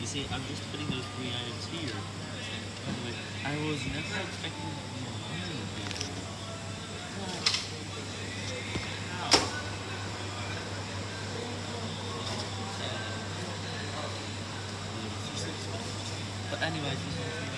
You see, I'm just putting those three items here. By I was never expecting to be. But, how? But anyways,